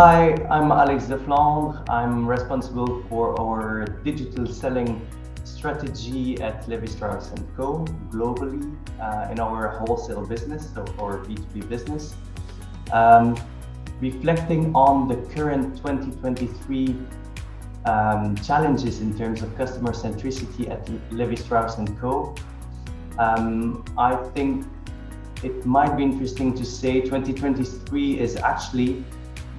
Hi, I'm Alex Deflandre. I'm responsible for our digital selling strategy at Levi Strauss & Co. globally uh, in our wholesale business, so our B2B business. Um, reflecting on the current 2023 um, challenges in terms of customer centricity at Levi Strauss & Co. Um, I think it might be interesting to say 2023 is actually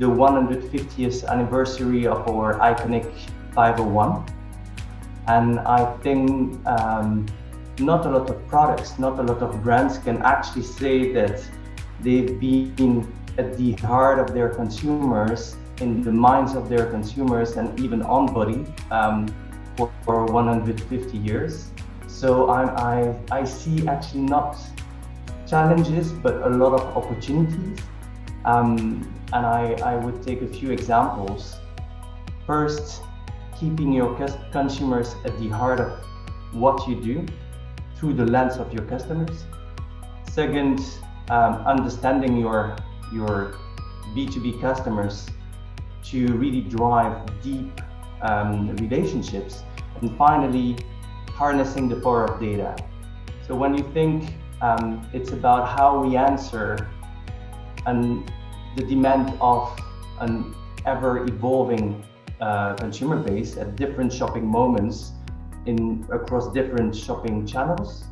the 150th anniversary of our iconic 501. And I think um, not a lot of products, not a lot of brands can actually say that they've been at the heart of their consumers, in the minds of their consumers, and even on body um, for, for 150 years. So I, I, I see actually not challenges, but a lot of opportunities. Um, and I, I would take a few examples. First, keeping your consumers at the heart of what you do through the lens of your customers. Second, um, understanding your, your B2B customers to really drive deep um, relationships. And finally, harnessing the power of data. So when you think um, it's about how we answer and the demand of an ever evolving uh, consumer base at different shopping moments in across different shopping channels.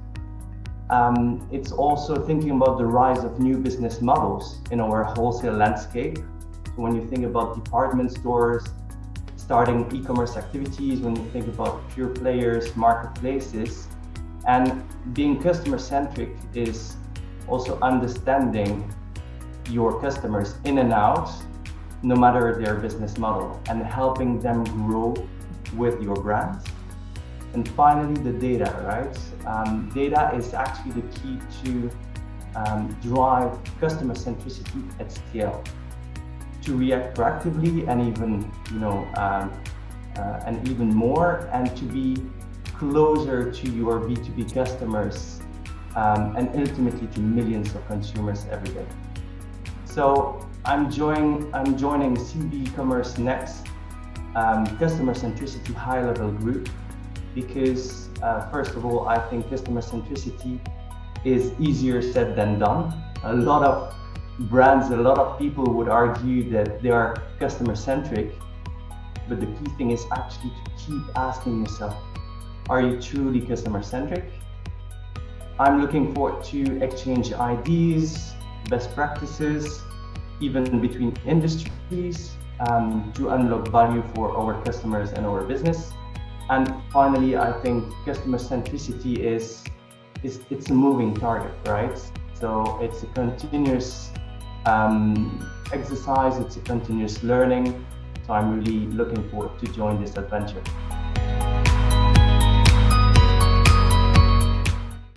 Um, it's also thinking about the rise of new business models in our wholesale landscape. So when you think about department stores, starting e-commerce activities, when you think about pure players, marketplaces, and being customer centric is also understanding your customers in and out no matter their business model and helping them grow with your brand. And finally, the data, right? Um, data is actually the key to um, drive customer centricity at scale, to react proactively and even, you know, um, uh, and even more, and to be closer to your B2B customers um, and ultimately to millions of consumers every day. So I'm joining I'm joining CB Commerce Next um, customer centricity high level group because uh, first of all I think customer centricity is easier said than done. A lot of brands, a lot of people would argue that they are customer centric, but the key thing is actually to keep asking yourself, are you truly customer centric? I'm looking forward to exchange ideas, best practices, even between industries um, to unlock value for our customers and our business. And finally, I think customer centricity is, is it's a moving target, right? So it's a continuous um, exercise, it's a continuous learning. So I'm really looking forward to join this adventure.